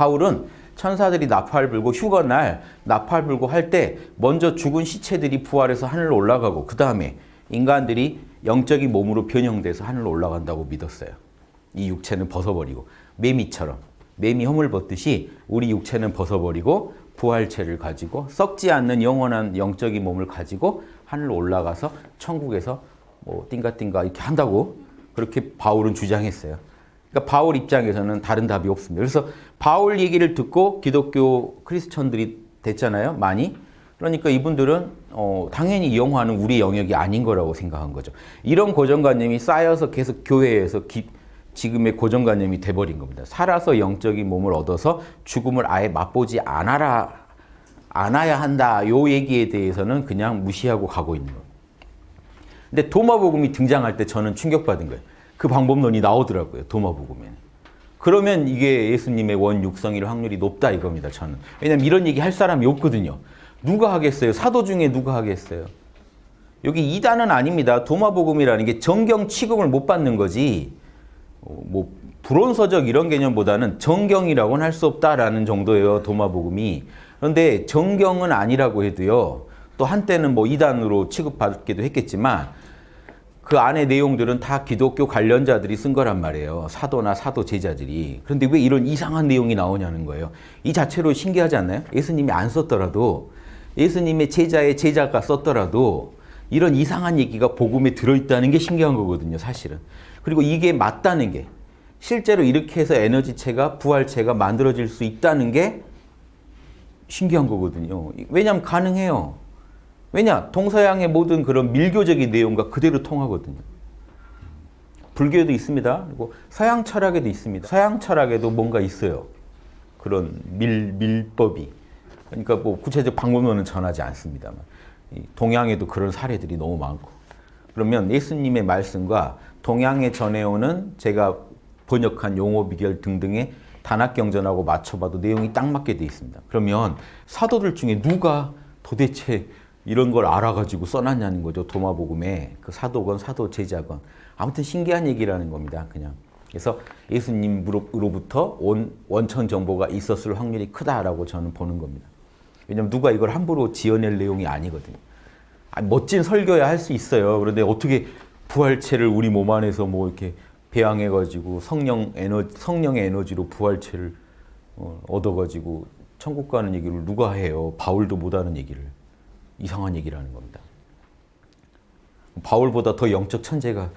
바울은 천사들이 나팔 불고 휴거날 나팔 불고 할 때 먼저 죽은 시체들이 부활해서 하늘로 올라가고 그 다음에 인간들이 영적인 몸으로 변형돼서 하늘로 올라간다고 믿었어요. 이 육체는 벗어버리고 매미처럼 매미 허물 벗듯이 우리 육체는 벗어버리고 부활체를 가지고 썩지 않는 영원한 영적인 몸을 가지고 하늘로 올라가서 천국에서 뭐 띵가띵가 이렇게 한다고 그렇게 바울은 주장했어요. 그러니까 바울 입장에서는 다른 답이 없습니다. 그래서 바울 얘기를 듣고 기독교 크리스천들이 됐잖아요. 많이. 그러니까 이분들은 어, 당연히 영화는 우리 영역이 아닌 거라고 생각한 거죠. 이런 고정관념이 쌓여서 계속 교회에서 기, 지금의 고정관념이 돼버린 겁니다. 살아서 영적인 몸을 얻어서 죽음을 아예 맛보지 않아라, 않아야 한다. 요 얘기에 대해서는 그냥 무시하고 가고 있는 거예요. 근데 도마복음이 등장할 때 저는 충격받은 거예요. 그 방법론이 나오더라고요. 도마복음에는. 그러면 이게 예수님의 원 육성일 확률이 높다 이겁니다. 저는. 왜냐면 이런 얘기 할 사람이 없거든요. 누가 하겠어요? 사도 중에 누가 하겠어요? 여기 이단은 아닙니다. 도마복음이라는 게 정경 취급을 못 받는 거지. 뭐 불온서적 이런 개념보다는 정경이라고는 할 수 없다라는 정도예요. 도마복음이. 그런데 정경은 아니라고 해도요. 또 한때는 뭐 이단으로 취급받기도 했겠지만 그 안에 내용들은 다 기독교 관련자들이 쓴 거란 말이에요. 사도나 사도 제자들이. 그런데 왜 이런 이상한 내용이 나오냐는 거예요. 이 자체로 신기하지 않나요? 예수님이 안 썼더라도 예수님의 제자의 제자가 썼더라도 이런 이상한 얘기가 복음에 들어있다는 게 신기한 거거든요. 사실은. 그리고 이게 맞다는 게 실제로 이렇게 해서 에너지체가 부활체가 만들어질 수 있다는 게 신기한 거거든요. 왜냐하면 가능해요. 왜냐? 동서양의 모든 그런 밀교적인 내용과 그대로 통하거든요. 불교에도 있습니다. 그리고 서양 철학에도 있습니다. 서양 철학에도 뭔가 있어요. 그런 밀, 밀법이. 그러니까 뭐 구체적 방법론은 전하지 않습니다만. 동양에도 그런 사례들이 너무 많고. 그러면 예수님의 말씀과 동양에 전해오는 제가 번역한 용어 비결 등등의 단학경전하고 맞춰봐도 내용이 딱 맞게 돼 있습니다. 그러면 사도들 중에 누가 도대체 이런 걸 알아가지고 써놨냐는 거죠. 도마복음에 그 사도건 사도 제자건 아무튼 신기한 얘기라는 겁니다. 그냥 그래서 예수님으로부터 온 원천 정보가 있었을 확률이 크다라고 저는 보는 겁니다. 왜냐면 누가 이걸 함부로 지어낼 내용이 아니거든요. 아, 멋진 설교야 할 수 있어요. 그런데 어떻게 부활체를 우리 몸 안에서 뭐 이렇게 배양해가지고 성령 에너 성령의 에너지로 부활체를 어, 얻어가지고 천국 가는 얘기를 누가 해요? 바울도 못하는 얘기를. 이상한 얘기를 하는 겁니다. 바울보다 더 영적 천재가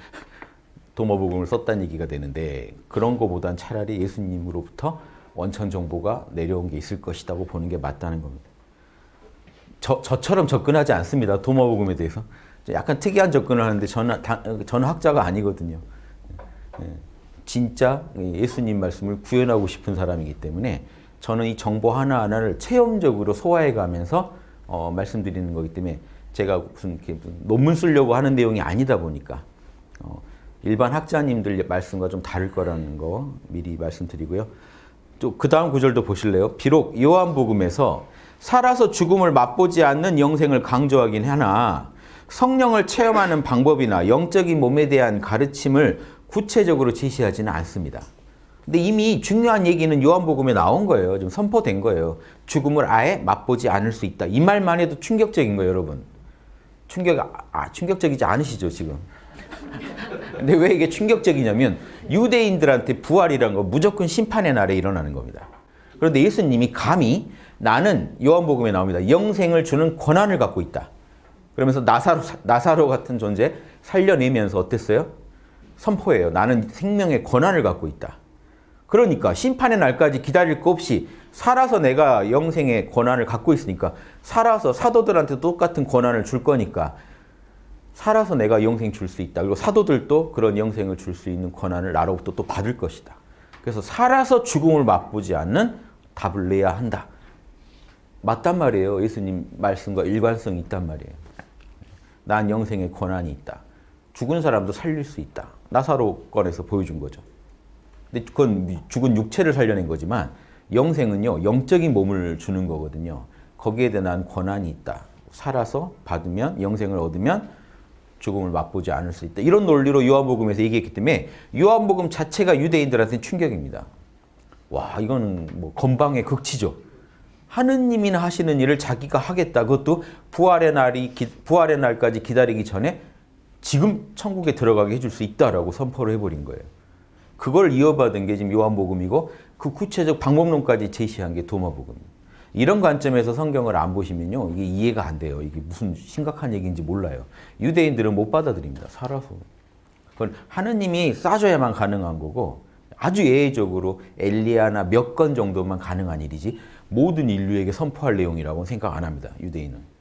도마복음을 썼다는 얘기가 되는데 그런 거보단 차라리 예수님으로부터 원천 정보가 내려온 게 있을 것이라고 보는 게 맞다는 겁니다. 저, 저처럼 접근하지 않습니다. 도마복음에 대해서. 약간 특이한 접근을 하는데 저는, 저는 학자가 아니거든요. 예, 진짜 예수님 말씀을 구현하고 싶은 사람이기 때문에 저는 이 정보 하나하나를 체험적으로 소화해 가면서 어, 말씀드리는 거기 때문에 제가 무슨, 무슨 논문 쓰려고 하는 내용이 아니다 보니까 어, 일반 학자님들 말씀과 좀 다를 거라는 거 미리 말씀드리고요. 또 그 다음 구절도 보실래요? 비록 요한복음에서 살아서 죽음을 맛보지 않는 영생을 강조하긴 하나 성령을 체험하는 방법이나 영적인 몸에 대한 가르침을 구체적으로 제시하지는 않습니다. 근데 이미 중요한 얘기는 요한복음에 나온 거예요. 좀 선포된 거예요. 죽음을 아예 맛보지 않을 수 있다. 이 말만 해도 충격적인 거예요, 여러분. 충격, 아, 충격적이지 않으시죠, 지금? 근데 왜 이게 충격적이냐면 유대인들한테 부활이란 거 무조건 심판의 날에 일어나는 겁니다. 그런데 예수님이 감히 나는 요한복음에 나옵니다. 영생을 주는 권한을 갖고 있다. 그러면서 나사로, 나사로 같은 존재 살려내면서 어땠어요? 선포해요. 나는 생명의 권한을 갖고 있다. 그러니까 심판의 날까지 기다릴 거 없이 살아서 내가 영생의 권한을 갖고 있으니까 살아서 사도들한테 똑같은 권한을 줄 거니까 살아서 내가 영생 줄 수 있다. 그리고 사도들도 그런 영생을 줄 수 있는 권한을 나로부터 또 받을 것이다. 그래서 살아서 죽음을 맛보지 않는 답을 내야 한다. 맞단 말이에요. 예수님 말씀과 일관성이 있단 말이에요. 난 영생의 권한이 있다. 죽은 사람도 살릴 수 있다. 나사로 건에서 보여준 거죠. 근데 그건 죽은 육체를 살려낸 거지만 영생은요 영적인 몸을 주는 거거든요. 거기에 대한 권한이 있다. 살아서 받으면 영생을 얻으면 죽음을 맛보지 않을 수 있다. 이런 논리로 요한복음에서 얘기했기 때문에 요한복음 자체가 유대인들한테는 충격입니다. 와 이거는 뭐 건방의 극치죠. 하느님이나 하시는 일을 자기가 하겠다. 그것도 부활의 날이 기- 부활의 날까지 기다리기 전에 지금 천국에 들어가게 해줄 수 있다라고 선포를 해버린 거예요. 그걸 이어받은 게 지금 요한복음이고 그 구체적 방법론까지 제시한 게 도마복음이에요. 이런 관점에서 성경을 안 보시면요 이게 이해가 안 돼요. 이게 무슨 심각한 얘기인지 몰라요. 유대인들은 못 받아들입니다. 살아서. 그건 하느님이 싸줘야만 가능한 거고 아주 예외적으로 엘리야나 몇 건 정도만 가능한 일이지 모든 인류에게 선포할 내용이라고 생각 안 합니다. 유대인은.